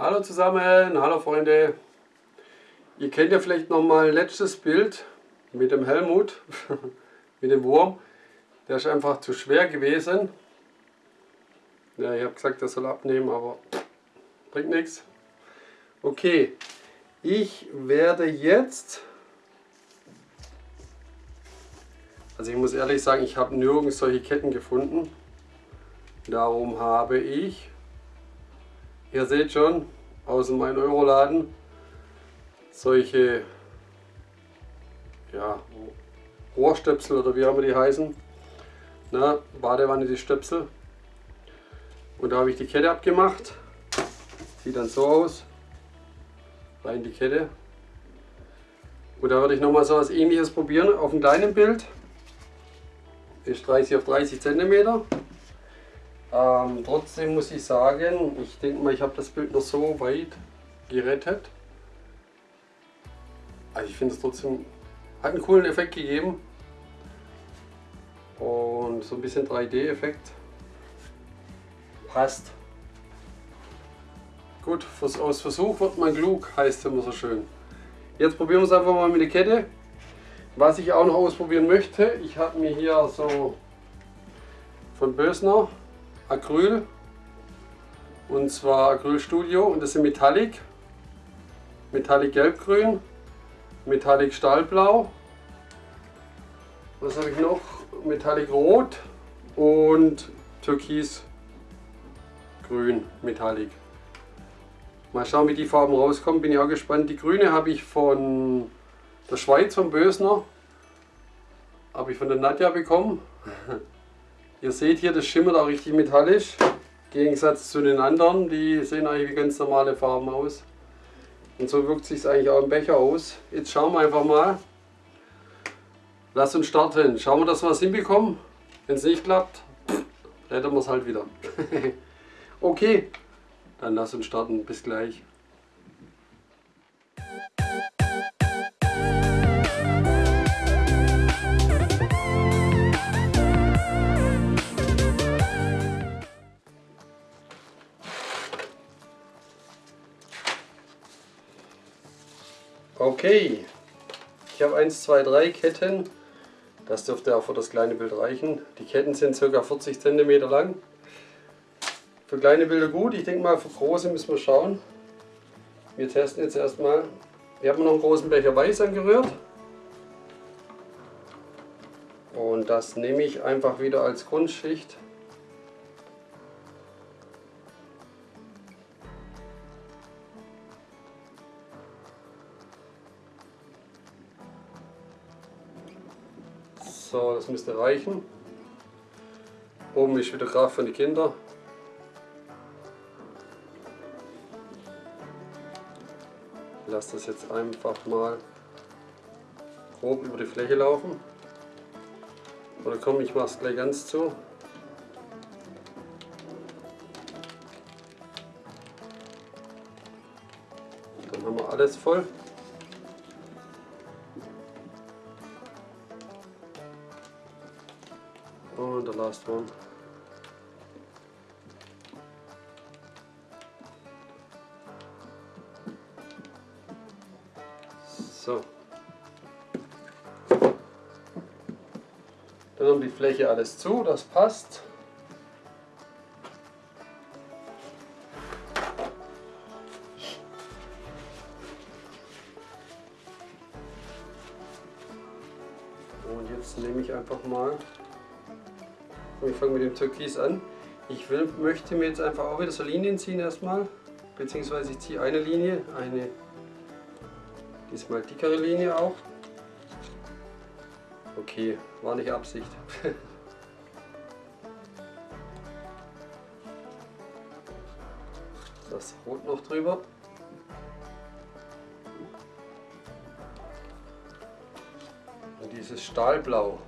Hallo zusammen, hallo Freunde. Ihr kennt ja vielleicht noch mal letztes Bild mit dem Helmut, mit dem Wurm. Der ist einfach zu schwer gewesen. Ja, ich habe gesagt, der soll abnehmen, aber bringt nichts. Okay, ich werde jetzt, also ich muss ehrlich sagen, ich habe nirgends solche Ketten gefunden. Darum habe ich Ihr seht schon, aus dem 1-Euro-Laden solche ja, Rohrstöpsel oder wie auch immer die heißen. Na, Badewanne die Stöpsel. Und da habe ich die Kette abgemacht. Sieht dann so aus. Rein die Kette. Und da würde ich nochmal so was ähnliches probieren auf einem kleinen Bild. Ist 30 auf 30 cm. Ähm, trotzdem muss ich sagen, ich denke mal, ich habe das Bild noch so weit gerettet. Also ich finde es trotzdem, hat einen coolen Effekt gegeben. Und so ein bisschen 3D-Effekt. Passt. Gut, aus Versuch wird man klug, heißt immer so schön. Jetzt probieren wir es einfach mal mit der Kette. Was ich auch noch ausprobieren möchte, ich habe mir hier so von Bösner Acryl. Und zwar Acryl Studio und das sind Metallic, Metallic Gelbgrün, Metallic Stahlblau, was habe ich noch? Metallic Rot. Und Türkis Grün. Metallic. Mal schauen wie die Farben rauskommen, bin ich auch gespannt. Die grüne habe ich von der Schweiz, von Bösner, habe ich von der Nadja bekommen. Ihr seht hier, das schimmert auch richtig metallisch. Im Gegensatz zu den anderen, die sehen eigentlich wie ganz normale Farben aus. Und so wirkt sich eigentlich auch im Becher aus. Jetzt schauen wir einfach mal. Lass uns starten. Schauen wir, dass wir es hinbekommen. Wenn es nicht klappt, retten wir es halt wieder. okay, dann lass uns starten. Bis gleich. Okay, ich habe 1, 2, 3 Ketten. Das dürfte auch für das kleine Bild reichen. Die Ketten sind ca. 40 cm lang. Für kleine Bilder gut, ich denke mal für große müssen wir schauen. Wir testen jetzt erstmal. Wir haben noch einen großen Becher Weiß angerührt. Und das nehme ich einfach wieder als Grundschicht. So, das müsste reichen. Oben ist wieder Kraft von den Kindern. Ich lasse das jetzt einfach mal grob über die Fläche laufen. Oder komm, ich mache es gleich ganz zu. Dann haben wir alles voll. Und the last one. So. Dann um die Fläche alles zu, das passt. Und jetzt nehme ich einfach mal und ich fange mit dem Türkis an. Ich will, möchte mir jetzt einfach auch wieder so Linien ziehen erstmal. Beziehungsweise ich ziehe eine Linie, eine diesmal dickere Linie auch. Okay, war nicht Absicht. das Rot noch drüber. Und dieses Stahlblau.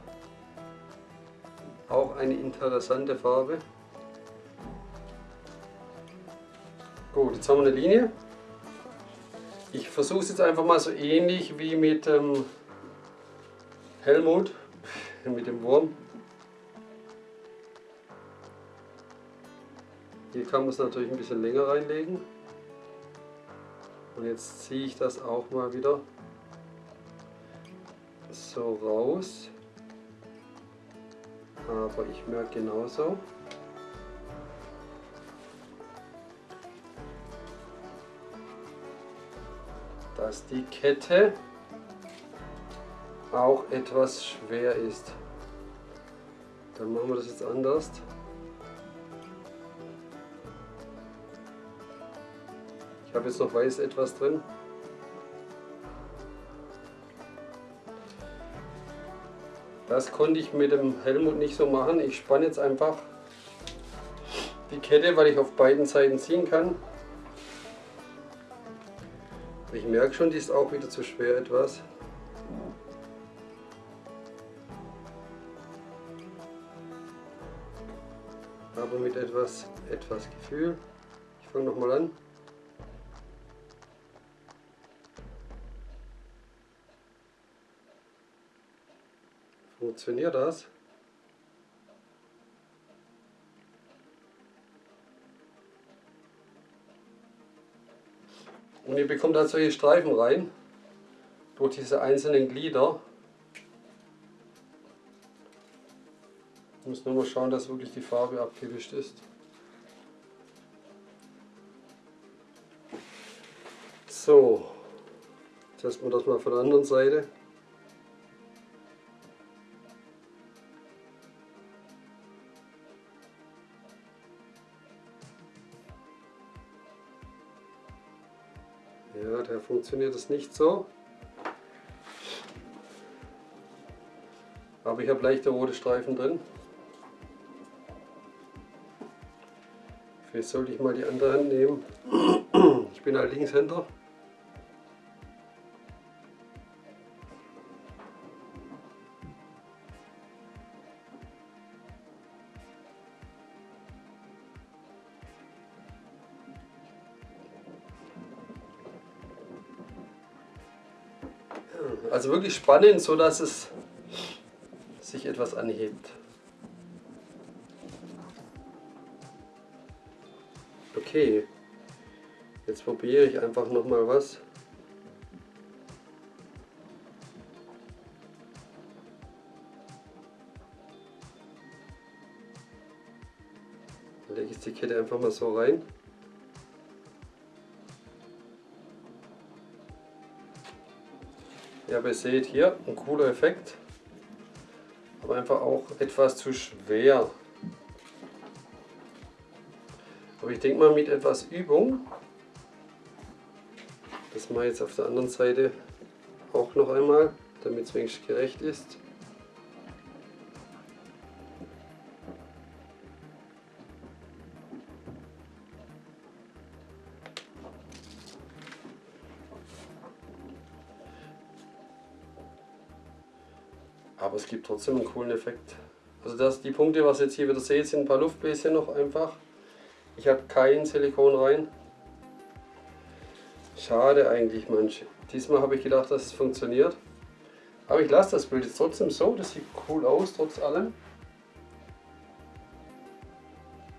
Auch eine interessante Farbe. Gut, jetzt haben wir eine Linie. Ich versuche es jetzt einfach mal so ähnlich wie mit ähm, Helmut, mit dem Wurm. Hier kann man es natürlich ein bisschen länger reinlegen. Und jetzt ziehe ich das auch mal wieder so raus. Aber ich merke genauso. dass die Kette auch etwas schwer ist. Dann machen wir das jetzt anders. Ich habe jetzt noch weiß etwas drin. Das konnte ich mit dem Helmut nicht so machen. Ich spanne jetzt einfach die Kette, weil ich auf beiden Seiten ziehen kann. Ich merke schon, die ist auch wieder zu schwer etwas. Aber mit etwas, etwas Gefühl. Ich fange nochmal an. Funktioniert das? Und ihr bekommt dann solche Streifen rein durch diese einzelnen Glieder. Ich muss nur mal schauen, dass wirklich die Farbe abgewischt ist. So, testen wir das mal von der anderen Seite. Funktioniert es nicht so. Aber ich habe leichte rote Streifen drin. Vielleicht sollte ich mal die andere Hand nehmen. Ich bin ein Linkshänder. Also wirklich spannend, so dass es sich etwas anhebt. Okay, jetzt probiere ich einfach noch mal was. Dann lege ich die Kette einfach mal so rein. Ja, aber ihr seht hier, ein cooler Effekt, aber einfach auch etwas zu schwer. Aber ich denke mal mit etwas Übung, das mache ich jetzt auf der anderen Seite auch noch einmal, damit es wenigstens gerecht ist. Gibt trotzdem einen coolen Effekt. Also das, die Punkte, was ihr jetzt hier wieder seht, sind ein paar Luftbläschen noch einfach. Ich habe kein Silikon rein. Schade eigentlich manche. Diesmal habe ich gedacht, dass es funktioniert. Aber ich lasse das Bild jetzt trotzdem so, das sieht cool aus, trotz allem.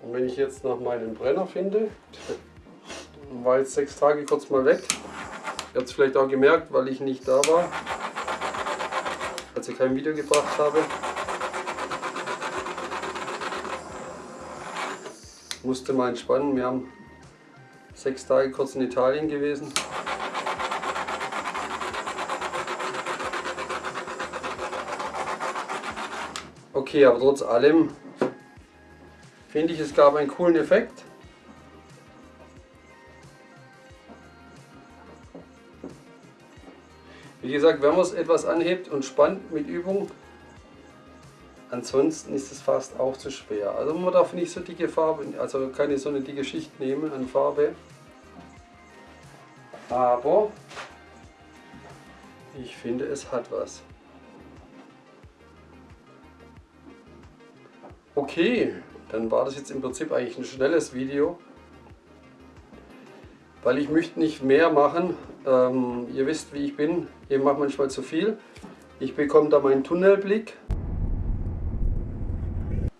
Und wenn ich jetzt noch meinen Brenner finde, war jetzt sechs Tage kurz mal weg. Ihr habt es vielleicht auch gemerkt, weil ich nicht da war als ich kein Video gebracht habe. Musste mal entspannen. Wir haben sechs Tage kurz in Italien gewesen. Okay, aber trotz allem finde ich, es gab einen coolen Effekt. Wie gesagt, wenn man es etwas anhebt und spannt mit Übung, ansonsten ist es fast auch zu schwer. Also man darf nicht so dicke Farbe, also keine so eine dicke Schicht nehmen an Farbe. Aber ich finde es hat was. Okay, dann war das jetzt im Prinzip eigentlich ein schnelles Video weil ich möchte nicht mehr machen. Ähm, ihr wisst, wie ich bin. Ich mache manchmal zu viel. Ich bekomme da meinen Tunnelblick.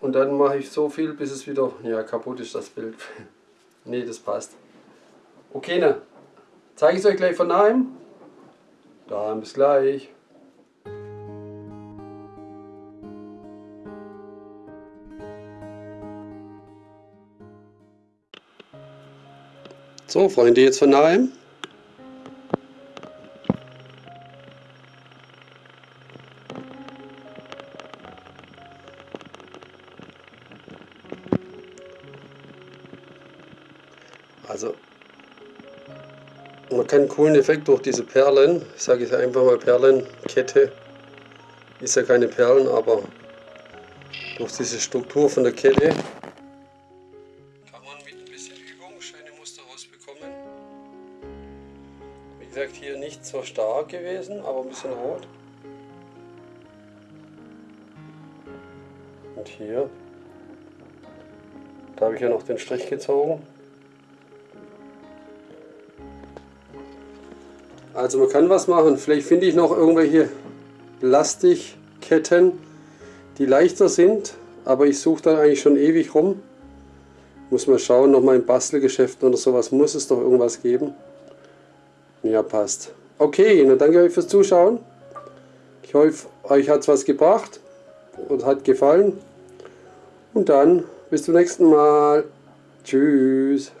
Und dann mache ich so viel, bis es wieder ja, kaputt ist, das Bild. nee, das passt. Okay, ne? Zeige ich es euch gleich von nahem. Dann bis gleich. So Freunde, jetzt von nahem. Einen coolen Effekt durch diese Perlen, ich sage jetzt einfach mal Perlenkette, ist ja keine Perlen, aber durch diese Struktur von der Kette kann man mit ein bisschen Übung schöne Muster rausbekommen. Wie gesagt, hier nicht so stark gewesen, aber ein bisschen rot. Und hier, da habe ich ja noch den Strich gezogen. Also man kann was machen. Vielleicht finde ich noch irgendwelche Plastikketten, die leichter sind. Aber ich suche dann eigentlich schon ewig rum. Muss mal schauen, nochmal in Bastelgeschäften oder sowas muss es doch irgendwas geben. Ja, passt. Okay, dann danke euch fürs Zuschauen. Ich hoffe, euch hat es was gebracht und hat gefallen. Und dann bis zum nächsten Mal. Tschüss.